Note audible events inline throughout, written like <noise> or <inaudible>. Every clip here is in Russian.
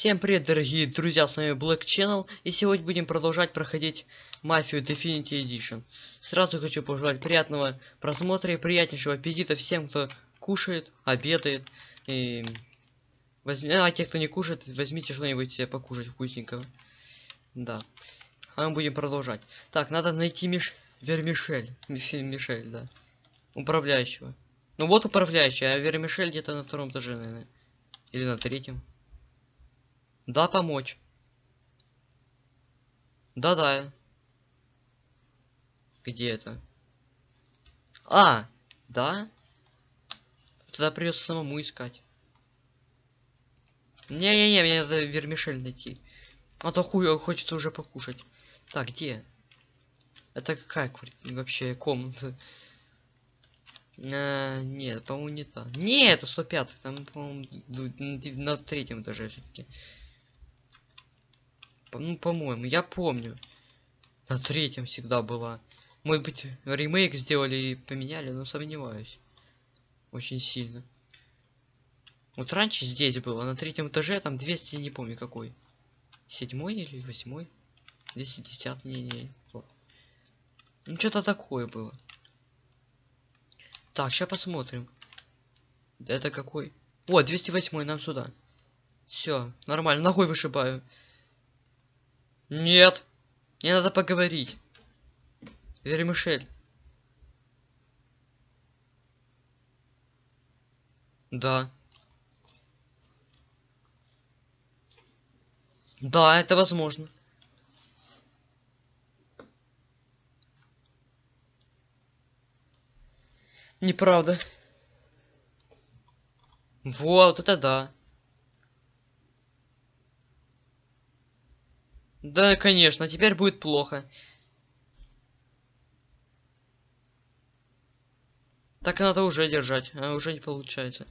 Всем привет, дорогие друзья, с вами Black Channel, и сегодня будем продолжать проходить Мафию Definity Edition. Сразу хочу пожелать приятного просмотра и приятнейшего аппетита всем, кто кушает, обедает, и... Возьми... А те, кто не кушает, возьмите что-нибудь себе покушать вкусненького. Да. А мы будем продолжать. Так, надо найти Миш... Вермишель. Миш- Мишель, да. Управляющего. Ну вот управляющий, а Вермишель где-то на втором этаже, наверное. Или на третьем. Да, помочь. Да-да. Где это? А, да? Тогда придется самому искать. Не-не-не, мне надо вермишель найти. А то хуй хочется уже покушать. Так, где? Это какая вообще комната? А, нет, по-моему, не та. Не, это 105 там, по-моему, на третьем этаже все-таки. Ну, по-моему, я помню. На третьем всегда была. Может быть, ремейк сделали и поменяли, но сомневаюсь. Очень сильно. Вот раньше здесь было, на третьем этаже, там 200, не помню какой. Седьмой или восьмой? 210, не-не. Ну, что-то такое было. Так, сейчас посмотрим. Это какой? О, 208 нам сюда. Все, нормально, ногой вышибаю. Нет. Мне надо поговорить. Вермишель. Да. Да, это возможно. Неправда. Вот, это да. Да, конечно, теперь будет плохо. Так надо уже держать, а уже не получается.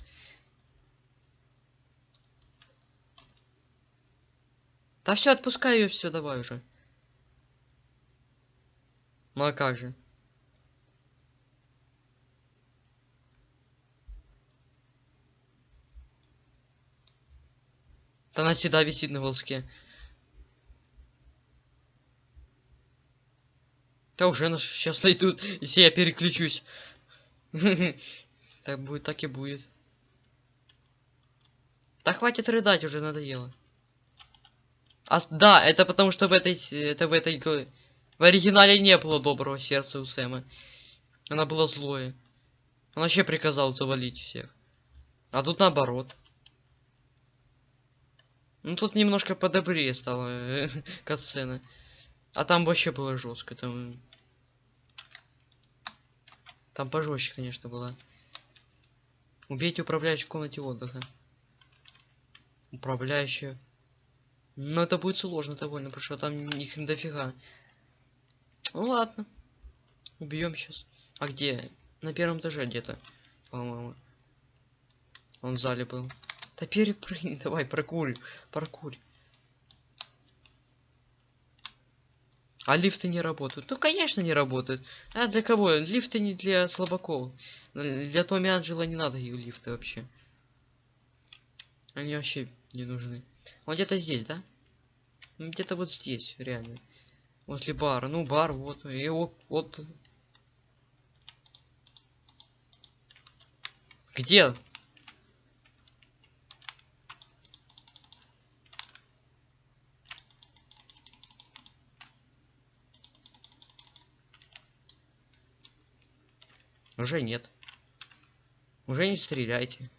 Да все, отпускай ее, все, давай уже. Ну а как же? Да она всегда висит на волоске. Да уже нас сейчас найдут, если я переключусь. <laughs> Так будет, так и будет. Да хватит рыдать, уже надоело. А, да, это потому что в этой, это в этой, в оригинале не было доброго сердца у Сэма. Она была злое. Он вообще приказал завалить всех. А тут наоборот. Ну тут немножко подобрее стало э, <laughs> катсцена. А там вообще было жестко. Там там пожестче, конечно, было. Убейте управляющую в комнате отдыха. Управляющую. Но это будет сложно довольно, потому что там их дофига. Ну ладно. Убьем сейчас. А где? На первом этаже где-то, по-моему. Он в зале был. Да перепрыгни, давай, прокурь, прокурь. А лифты не работают? Ну, конечно, не работают. А для кого? Лифты не для слабаков. Для Томми Анджела не надо и лифты вообще. Они вообще не нужны. Он где-то здесь, да? Где-то вот здесь, реально. Возле бара. Ну, бар, вот. И вот, вот. Где? Уже нет. Уже не стреляйте.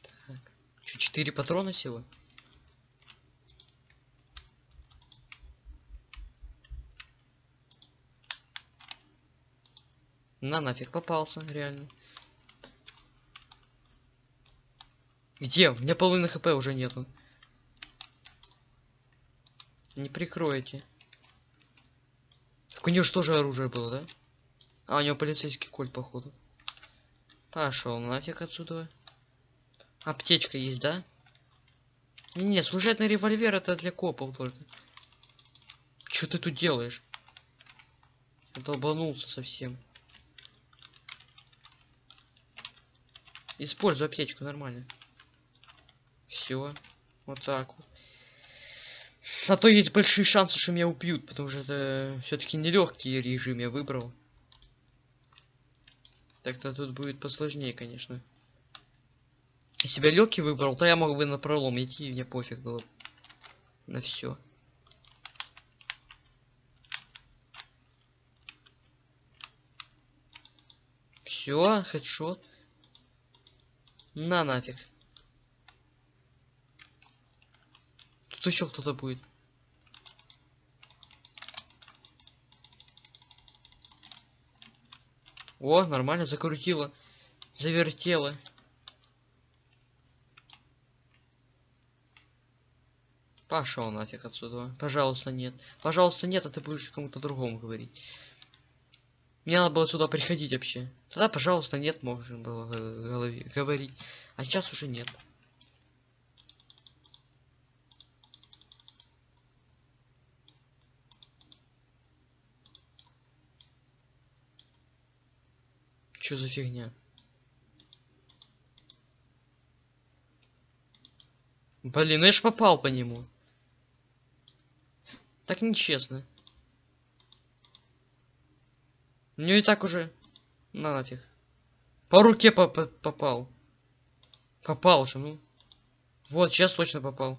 Так. Чё, четыре патрона всего? На нафиг попался, реально. Где? У меня половины хп уже нету. Не прикроете. У него что же оружие было, да? А, у него полицейский кольт, походу. Пошел нафиг отсюда. Аптечка есть, да? Не, служебный револьвер это для копов только. Что ты тут делаешь? Долбанулся совсем. Используй аптечку нормально. Все. Вот так вот. А то есть большие шансы, что меня убьют, потому что это все-таки нелегкий режим я выбрал. Так-то тут будет посложнее, конечно. Если бы я легкий выбрал, то я мог бы на пролом идти, и мне пофиг было. На все. Все, хедшот. На нафиг. Тут еще кто-то будет. О, нормально, закрутило. Завертело. Пошел нафиг отсюда. Пожалуйста, нет. Пожалуйста, нет, а ты будешь кому-то другому говорить. Мне надо было сюда приходить вообще. Тогда, пожалуйста, нет, можно было говорить. А сейчас уже нет. Что за фигня? Блин, ну я ж попал по нему. Так нечестно. Ну и так уже. На нафиг. По руке по -по попал. Попал же, ну. Вот, сейчас точно попал.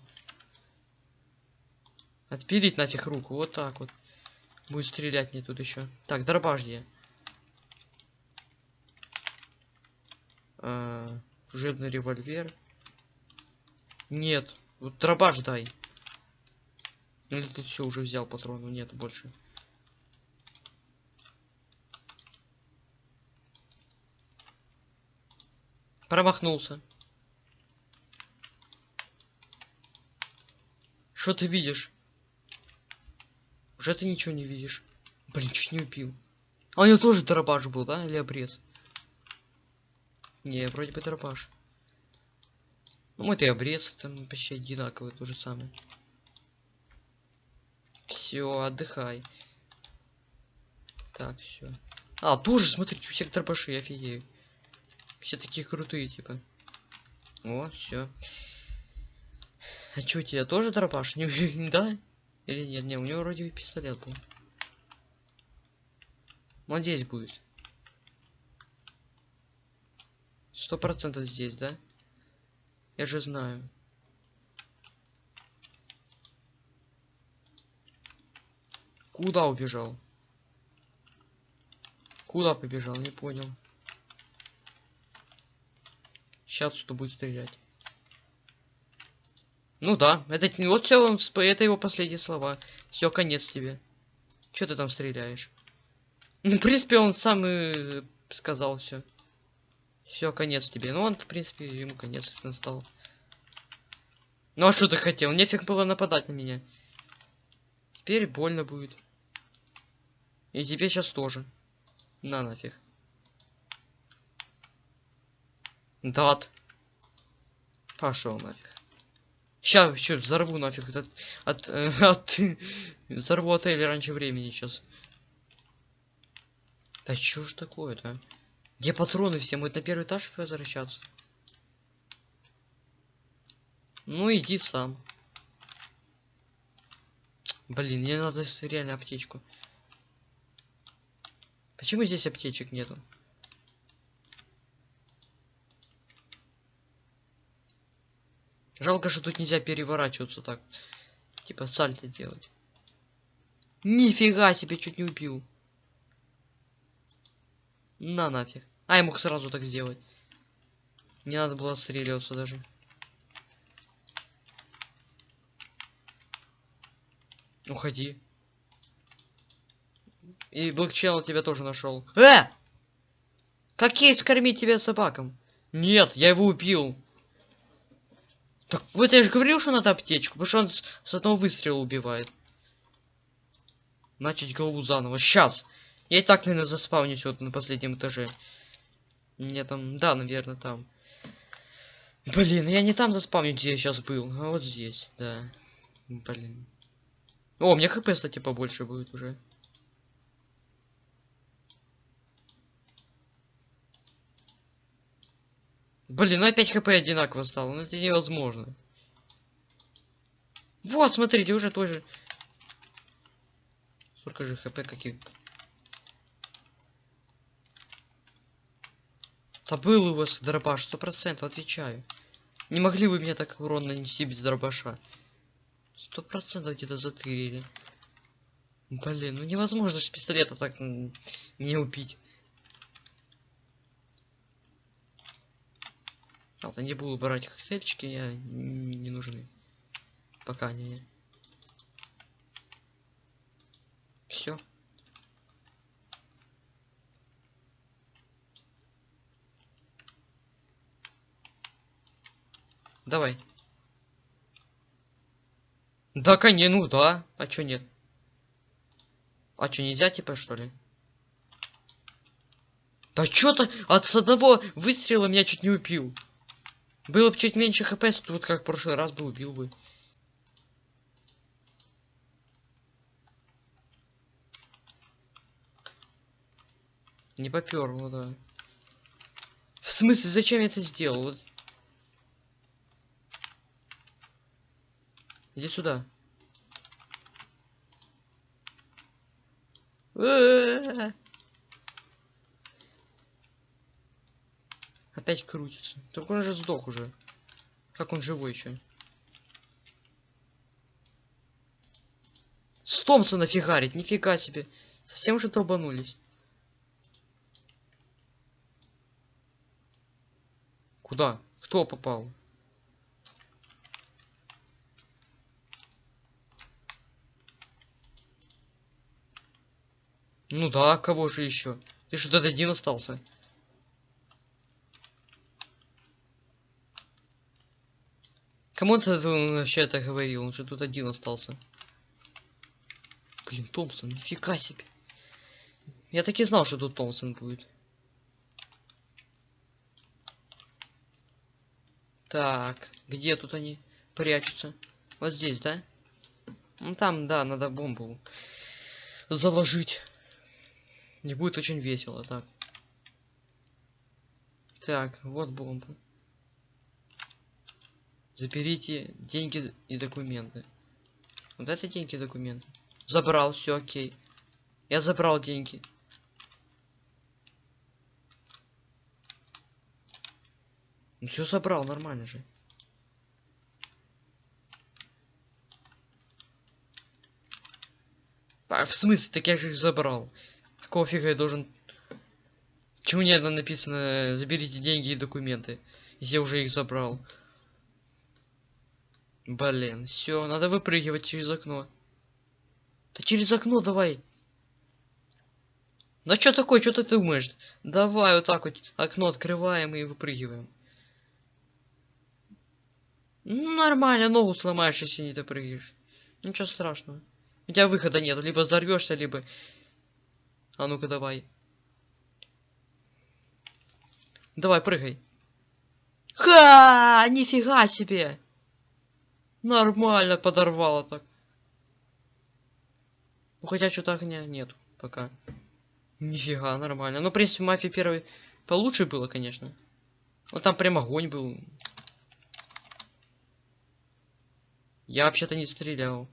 Отпилить нафиг руку, вот так вот. Будет стрелять мне тут еще. Так, дробаш где? А, служебный револьвер. Нет, вот дробаш дай. Или ты все уже взял патрону? Нет больше. Промахнулся. Что ты видишь? Уже ты ничего не видишь. Блин, чуть не убил. А у него тоже дробаш был, да? Или обрез? Не, вроде бы дробаш. Ну, мой ты обрез, там почти одинаковый, то же самое. Все, отдыхай. Так, все. А, тоже, смотри, у всех дробаши, офигею. Все такие крутые, типа. О, все. А чё, тебя тоже дробаш? Не, <laughs> да? Или нет? Не, у него вроде пистолет был. Вот здесь будет. Сто процентов здесь, да? Я же знаю. Куда убежал? Куда побежал? Не понял. Сейчас что будет стрелять. Ну да, это вот все он, это его последние слова. Все, конец тебе. Че ты там стреляешь? Ну, <laughs> в принципе, он сам и сказал все. Все, конец тебе. Ну, он, в принципе, ему конец настал. Ну, а что ты хотел? Нефиг было нападать на меня. Теперь больно будет. И тебе сейчас тоже. На нафиг. Дат. Пошел нафиг. Сейчас еще взорву нафиг от, от, э, <laughs> от взорву отель раньше времени сейчас. Да что ж такое-то? Где патроны все? Мы на первый этаж возвращаться? Ну иди сам. Блин, мне надо реально аптечку. Почему здесь аптечек нету? Жалко, что тут нельзя переворачиваться так. Типа сальто делать. Нифига себе, чуть не убил. На нафиг. А, я мог сразу так сделать. Не надо было отстреливаться даже. Уходи. И Channel тебя тоже нашел. Э! Как есть кормить тебя собакам? Нет, я его убил. Так вот я же говорил, что надо аптечку, потому что он с одного выстрела убивает. Начать голову заново. Сейчас. Я и так, наверное, заспавнюсь вот на последнем этаже. Не там, да, наверное, там. Блин, я не там заспавню, где я сейчас был, а вот здесь, да. Блин. О, у меня хп, кстати, побольше будет уже. Блин, ну опять хп одинаково стало, ну это невозможно. Вот, смотрите, уже тоже. Сколько же хп каких? Да был у вас дробаш, сто процентов, отвечаю. Не могли вы меня так урон нанести без дробаша? Сто процентов где-то затырили. Блин, ну невозможно с пистолета так не убить. Ладно, не буду брать коктейльчики, я не нужны. Пока не. Все. Давай. Да, конечно, ну да. А чё нет? А чё, нельзя типа что ли? Да чё-то от с одного выстрела меня чуть не убил. Было бы чуть меньше хп, тут как в прошлый раз бы убил бы. Не поперло, да. В смысле, зачем я это сделал? Вот. Иди сюда. Опять крутится. Так он же сдох уже. Как он живой еще? С Томпсона фигарить, нифига себе. Совсем уже долбанулись. Куда? Кто попал? Ну да, кого же еще? Ты что, тут один остался? Кому ты вообще это говорил? Он же тут один остался. Блин, Томпсон, нифига себе. Я так и знал, что тут Томпсон будет. Так, где тут они прячутся? Вот здесь, да? Ну там, да, надо бомбу заложить. Не будет очень весело, так. Так, вот бомба. Заберите деньги и документы. Вот это деньги и документы. Забрал, все окей. Я забрал деньги. Ну что забрал, нормально же. А, в смысле, так я же их забрал. Какого фига я должен... Чему не это написано, заберите деньги и документы, я уже их забрал. Блин, все, надо выпрыгивать через окно. Да через окно давай. Да что такое, что ты думаешь? Давай вот так вот окно открываем и выпрыгиваем. Ну, нормально, ногу сломаешь, если не допрыгаешь. Ничего страшного. У тебя выхода нет, либо взорвешься, либо... А ну-ка давай. Давай, прыгай. Ха! Нифига себе! Нормально подорвало так. Ну хотя что-то огня нет пока. Нифига, нормально. Ну, в принципе, мафия первой получше было, конечно. Вот там прям огонь был. Я вообще-то не стрелял.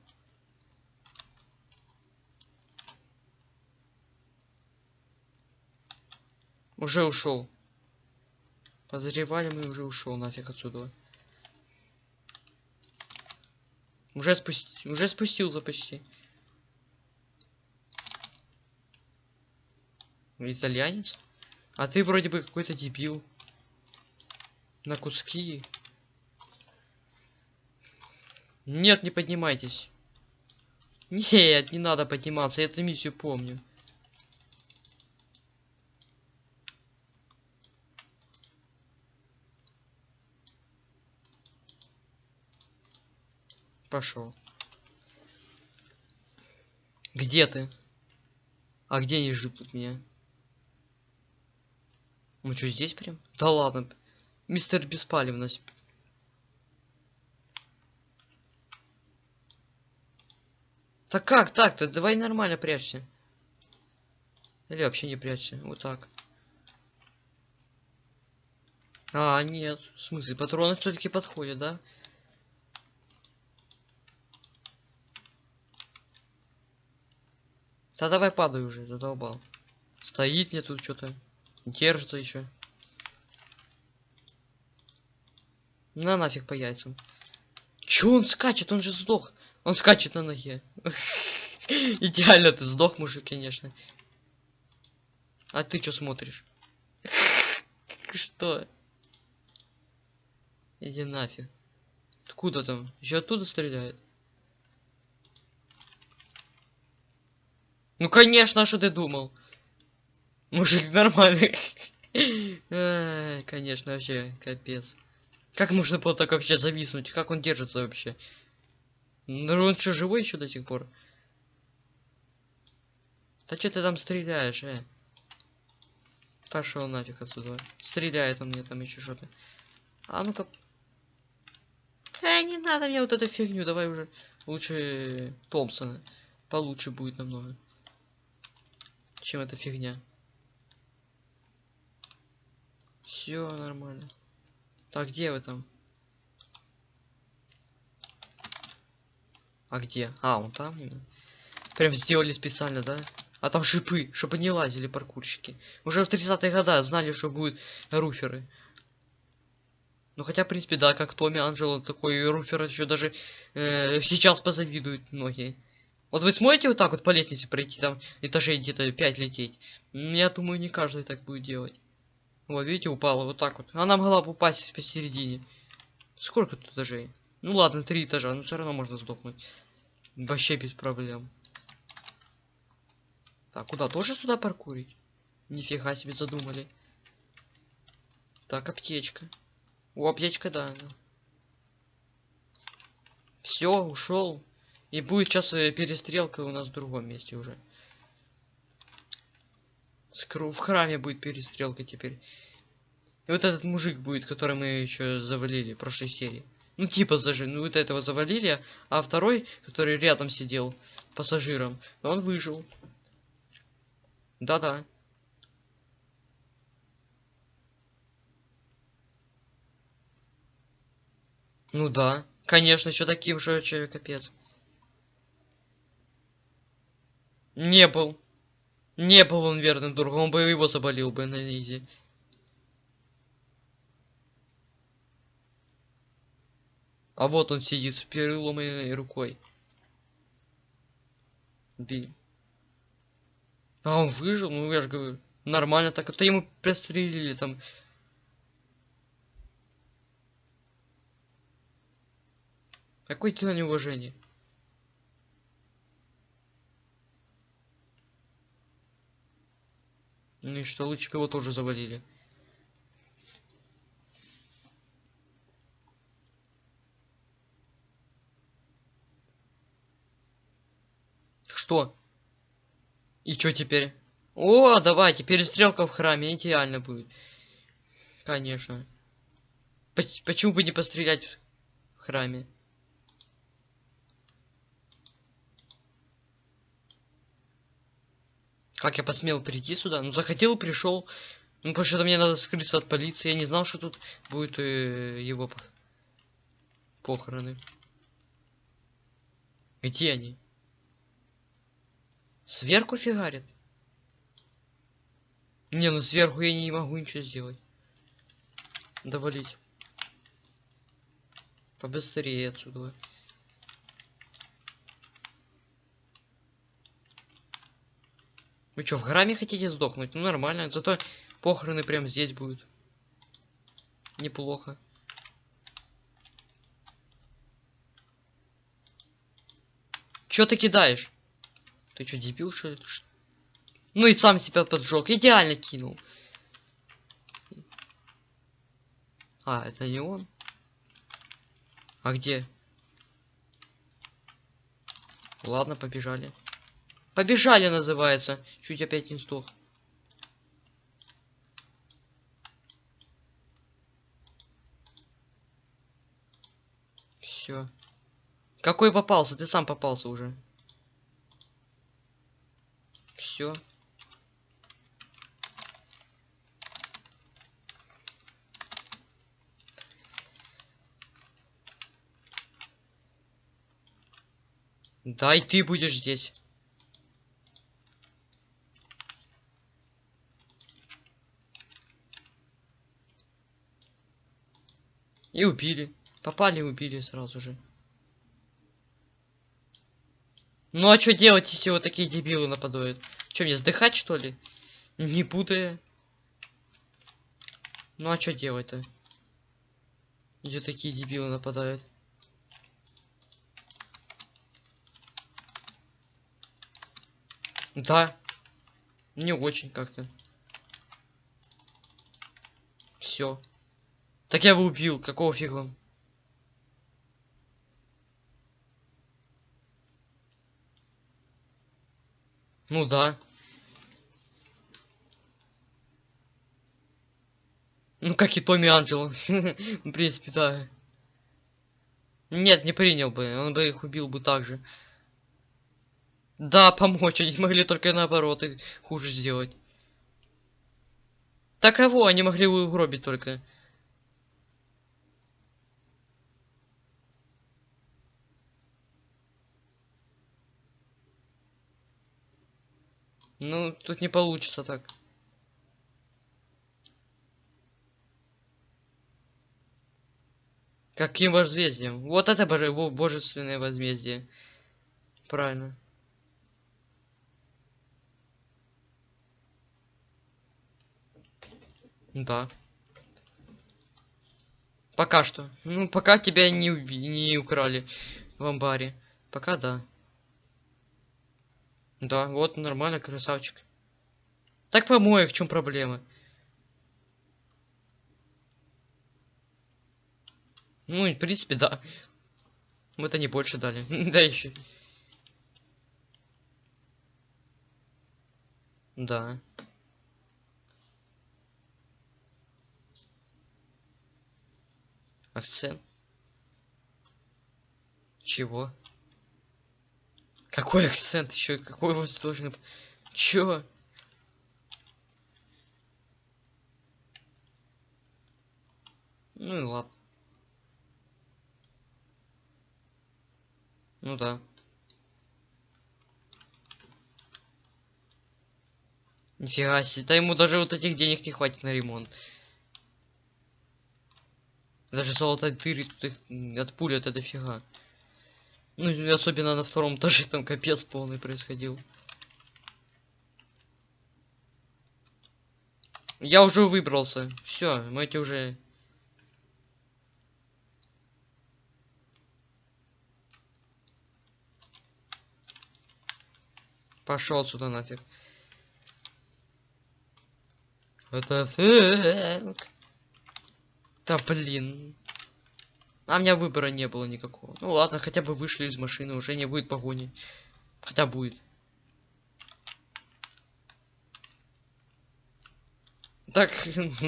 Уже ушел. Подозреваемый уже ушел нафиг отсюда. Уже спусти... уже спустился почти. Итальянец? А ты вроде бы какой-то дебил. На куски. Нет, не поднимайтесь. Нет, не надо подниматься, я эту миссию помню. Пошел. Где ты? А где они ждут меня? Мы что, здесь прям? Да ладно. Мистер Беспалевность. Так как так-то? Давай нормально прячься. Или вообще не прячься. Вот так. А, нет. В смысле, патроны все-таки подходят, да? Да давай падай уже, задолбал. Стоит мне тут что-то. Держится еще. На нафиг по яйцам. Чё он скачет? Он же сдох. Он скачет на ноге. <laughs> Идеально ты сдох, мужик, конечно. А ты что смотришь? <laughs> Что? Иди нафиг. Откуда там? Еще оттуда стреляет? Ну конечно, а что ты думал? Мужик нормальный. <laughs> Конечно, вообще, капец. Как можно было так вообще зависнуть? Как он держится вообще? Ну он что, живой еще до сих пор? Да что ты там стреляешь, э? Пошел нафиг отсюда. Стреляет он мне там еще что-то. А ну-ка. Да не надо мне вот эту фигню, давай уже лучше Томпсона. Получше будет намного. Чем эта фигня. Все нормально. Так, где вы там? А где? А, он там. Прям сделали специально, да? А там шипы, чтобы не лазили паркурщики. Уже в 30-е годы знали, что будут руферы. Ну хотя, в принципе, да, как Томми Анджело, такой руфер еще даже э, сейчас позавидуют многие. Вот вы сможете вот так вот по лестнице пройти, там этажей где-то 5 лететь? Я думаю, не каждый так будет делать. Вот, видите, упала вот так вот. Она могла бы упасть посередине. Сколько тут этажей? Ну ладно, три этажа, но все равно можно сдохнуть. Вообще без проблем. Так, куда? Тоже сюда паркурить? Нифига себе задумали. Так, аптечка. О, аптечка, да. Все, ушел. И будет сейчас э, перестрелка у нас в другом месте уже. В храме будет перестрелка теперь. И вот этот мужик будет, который мы еще завалили в прошлой серии. Ну типа зажи, ну вот этого завалили, а второй, который рядом сидел пассажиром, он выжил. Да-да. Ну да. Конечно, еще таким же вообще капец. Не был. Не был он верным другом, он бы его заболел бы на изи. А вот он сидит с переломанной рукой. Блин. А он выжил, ну я же говорю. Нормально так. Это ему пристрелили там. Какое тебе неуважение? Ну и что, лучше его тоже завалили. Что? И что теперь? О, давайте, перестрелка в храме, идеально будет. Конечно. Поч- почему бы не пострелять в храме? Как я посмел прийти сюда? Ну, захотел, пришел. Ну, потому что мне надо скрыться от полиции. Я не знал, что тут будет э, его пох- похороны. Где они? Сверху фигарит? Не, ну сверху я не могу ничего сделать. Довалить. Побыстрее отсюда. Вы что, в храме хотите сдохнуть? Ну нормально, зато похороны прям здесь будут. Неплохо. Чё ты кидаешь? Ты чё, дебил, что ли? Ну и сам себя поджег. Идеально кинул. А, это не он? А где? Ладно, побежали. Побежали называется. Чуть опять не сдох. Все. Какой попался? Ты сам попался уже. Все. Да, и ты будешь здесь. И убили. Попали и убили сразу же. Ну а что делать, если вот такие дебилы нападают? Что, мне сдыхать, что ли? Не путая. Ну а что делать-то? Где такие дебилы нападают? Да. Не очень как-то. Все. Так я его убил. Какого фига? Ну да. Ну как и Томми Анджело. <laughs> В принципе, да. Нет, не принял бы. Он бы их убил бы так же. Да, помочь. Они могли только наоборот и хуже сделать. Так кого они могли угробить только? Ну, тут не получится так. Каким возмездием? Вот это боже, божественное возмездие. Правильно. Да. Пока что. Ну, пока тебя не, не украли в амбаре. Пока да. Да, вот нормально, красавчик. Так помоек, в чем проблема? Ну, в принципе, да. Мы-то не больше дали. <laughs> да еще. Да. Акцент. Чего? Какой акцент еще? Какой должен... Чё? Ну и ладно. Ну да. Нифига себе. Да ему даже вот этих денег не хватит на ремонт. Даже золотой дыры тут их от пули это дофига. Ну, особенно на втором этаже там капец полный происходил. Я уже выбрался. Все, мы эти уже... Пошел отсюда нафиг. Это фэк. Да блин. А у меня выбора не было никакого. Ну ладно, хотя бы вышли из машины, уже не будет погони. Хотя будет. Так,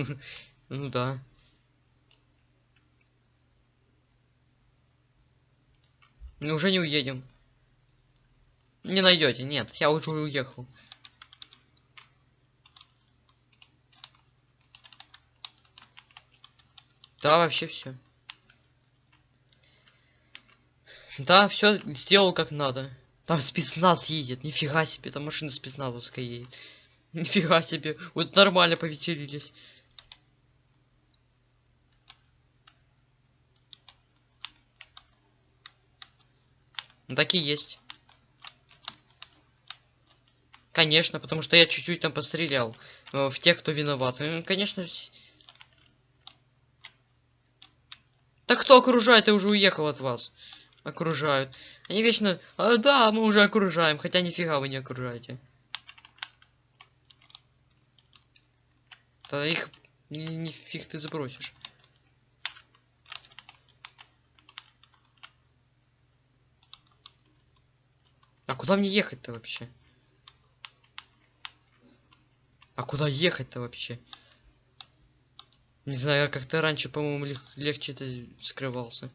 <laughs> ну да. Мы уже не уедем. Не найдете, нет, я уже уехал. Да, вообще все. Да, все сделал как надо. Там спецназ едет, нифига себе, там машина спецназовская едет. <laughs> Нифига себе, вот нормально повеселились. Ну, так и есть. Конечно, потому что я чуть-чуть там пострелял э, в тех, кто виноват. Ну, конечно, Так кто окружает? Я уже уехал от вас. Окружают. Они вечно... А, да, мы уже окружаем. Хотя нифига вы не окружаете. Да их нифиг ты сбросишь. А куда мне ехать-то вообще? А куда ехать-то вообще? Не знаю, как-то раньше, по-моему, лег легче это скрывался.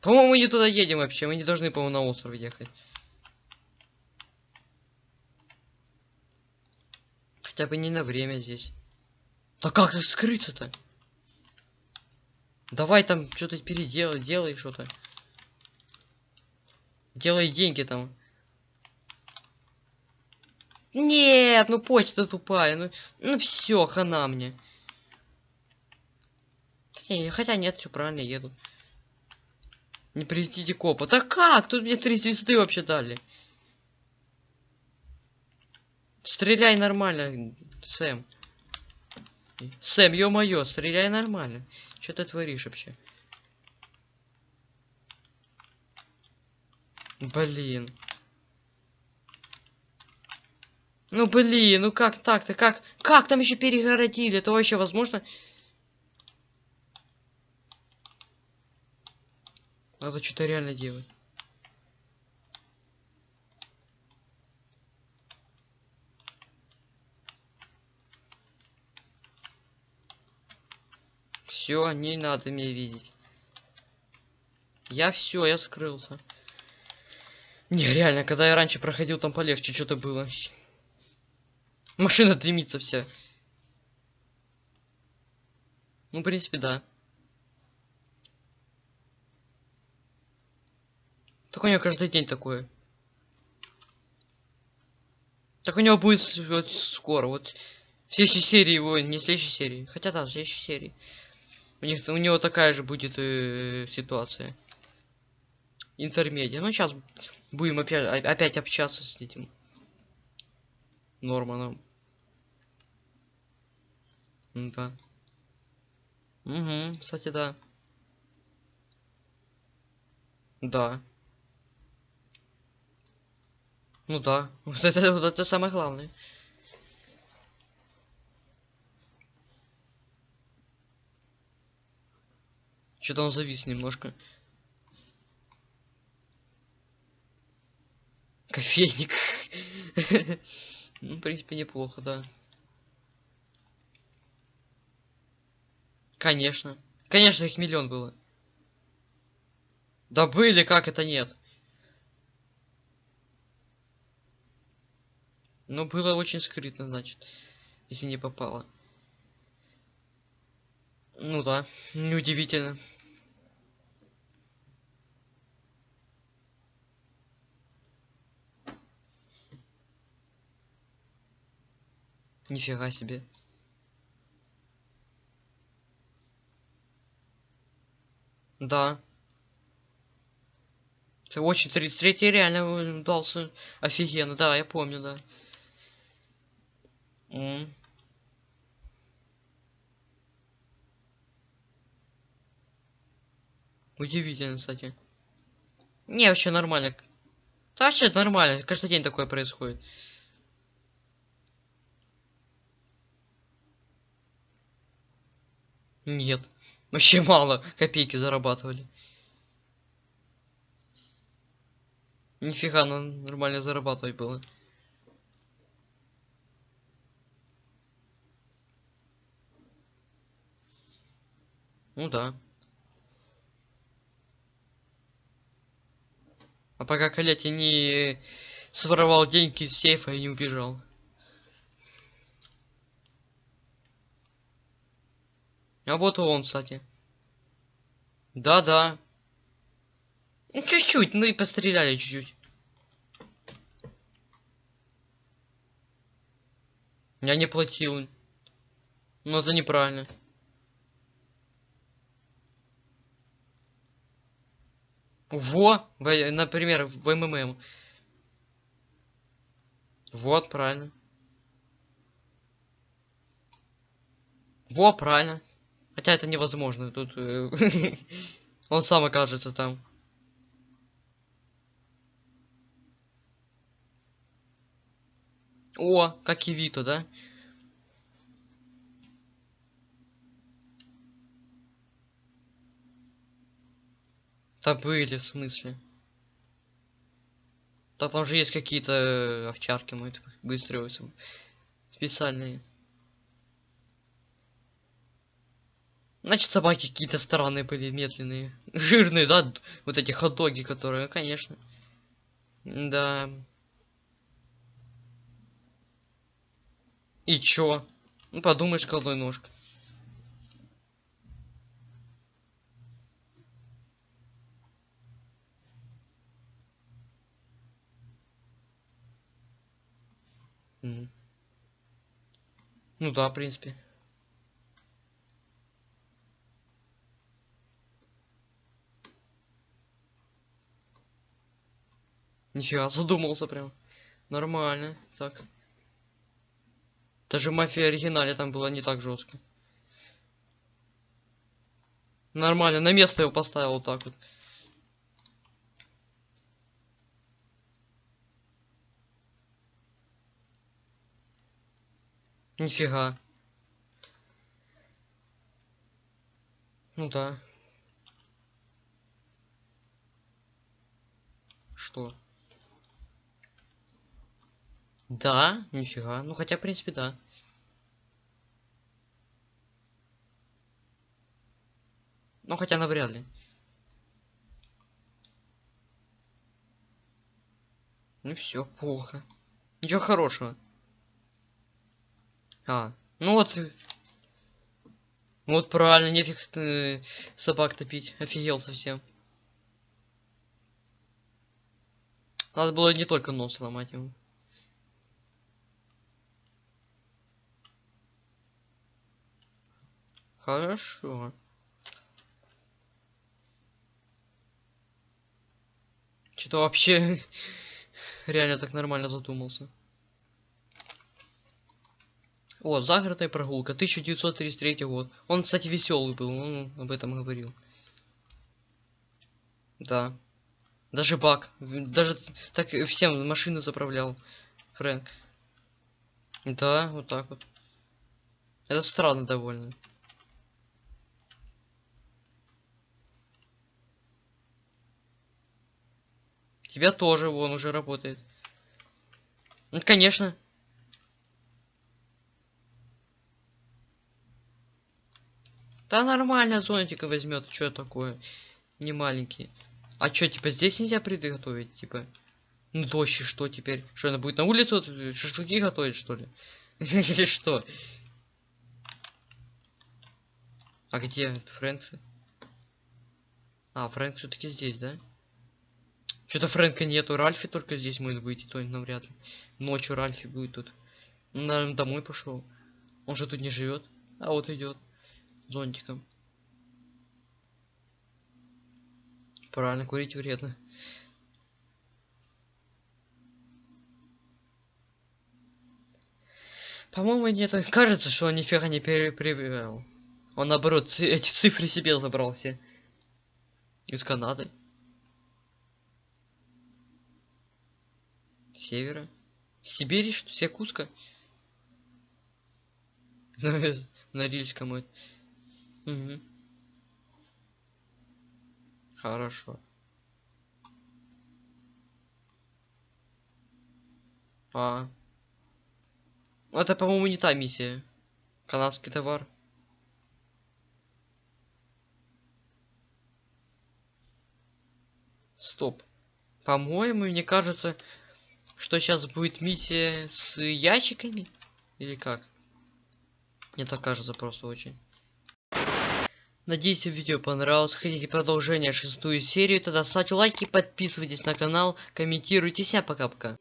По-моему, мы не туда едем вообще. Мы не должны, по-моему, на остров ехать. Хотя бы не на время здесь. Да как скрыться-то? Давай там что-то переделай, делай что-то. Делай деньги там. Нет, ну почта тупая. Ну, ну все, хана мне. Не, хотя нет, все правильно еду. Не прилетите копа. Да как? Тут мне три звезды вообще дали. Стреляй нормально, Сэм. Сэм, ё-моё, стреляй нормально. Что ты творишь вообще? Блин. Ну блин, ну как так-то? Как? Как там еще перегородили? Это вообще возможно? Надо что-то реально делать. Все, не надо меня видеть. Я все, я скрылся. Не, реально, когда я раньше проходил, там полегче что-то было. Машина дымится вся. Ну, в принципе, да. Так у него каждый день такое. Так у него будет вот скоро, вот в следующей серии его, не в следующей серии, хотя да, в следующей серии. У них у него такая же будет э, ситуация. Интермедиа. Ну сейчас будем опять опять общаться с этим Норманом. Да. Угу, кстати, да. Да. Ну да. <laughs> Вот это, вот это самое главное. Что-то он завис немножко. Кофейник. <laughs> ну, в принципе, неплохо, да. Конечно. Конечно, их миллион было. Да были, как это нет? Ну, было очень скрытно, значит, если не попало. Ну да, неудивительно. Нифига себе. Да. Это очень 33 реально дался офигенно, да, я помню, да. М Удивительно, кстати. Не, вообще нормально. Да, вообще нормально. Каждый день такое происходит. Нет. Вообще мало копейки зарабатывали. Нифига, нормально зарабатывать было. Ну да. А пока Калети не своровал деньги из сейфа и не убежал. А вот он, кстати. Да-да. Ну, чуть-чуть, ну и постреляли чуть-чуть. Я не платил. Ну это неправильно. Во, например, в МММ. Вот, правильно. Во, правильно. Хотя это невозможно. Тут э, <laughs> он сам окажется там. О, как и Вито, да? Да были, в смысле? Да там же есть какие-то э, овчарки, мы быстрые специальные. Значит, собаки какие-то странные были, медленные. <laughs> Жирные, да? Вот эти хот-доги, которые, конечно. Да. И чё? Ну, подумаешь, колдой ножка. Угу. Ну да, в принципе. Нифига, <laughs> задумался прям. Нормально, так. Даже мафия оригинале там была не так жестко. Нормально, на место его поставил вот так вот. Нифига. Ну да. Что? Да, нифига. Ну хотя, в принципе, да. Ну хотя навряд ли. Ну все, плохо. Ничего хорошего. А, ну вот. Вот правильно, нефиг э, собак топить. Офигел совсем. Надо было не только нос сломать ему. Хорошо. Что-то вообще <laughs> реально так нормально задумался. О, загородная прогулка, 1933 год. Он, кстати, веселый был, он об этом говорил. Да. Даже бак. Даже так всем машины заправлял. Фрэнк. Да, вот так вот. Это странно довольно. Тебя тоже вон уже работает. Ну, конечно. Да нормально зонтика возьмет, что такое? Не маленький. А что, типа здесь нельзя приготовить, типа? Ну дождь что теперь? Что она будет на улицу шашлыки готовить, что ли? <laughs> Или что? А где Фрэнк? А, Фрэнк все-таки здесь, да? Что-то Фрэнка нету, Ральфи только здесь может быть, и то навряд ли. Ночью Ральфи будет тут. Наверное, домой пошел. Он же тут не живет. А вот идет. Зонтиком. Правильно, курить вредно. По-моему, нет. Кажется, что он нифига не перепривел. Он наоборот эти цифры себе забрал все. Из Канады. севера. Сибири, что? Якутска? <laughs> На Рильском. Угу. Хорошо. А. Это, по-моему, не та миссия. Канадский товар. Стоп. По-моему, мне кажется, что сейчас будет миссия с ящиками? Или как? Мне так кажется просто очень. Надеюсь, видео понравилось. Хотите продолжение шестую серию, тогда ставьте лайки, подписывайтесь на канал, комментируйте. Всем пока-пока.